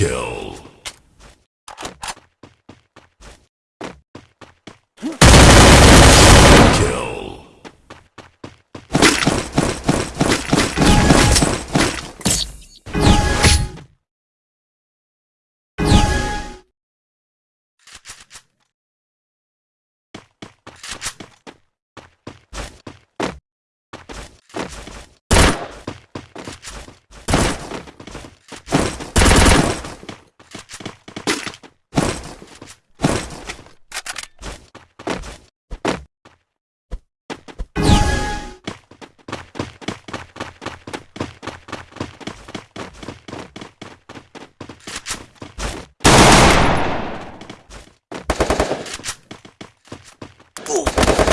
Kill. First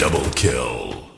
Double kill.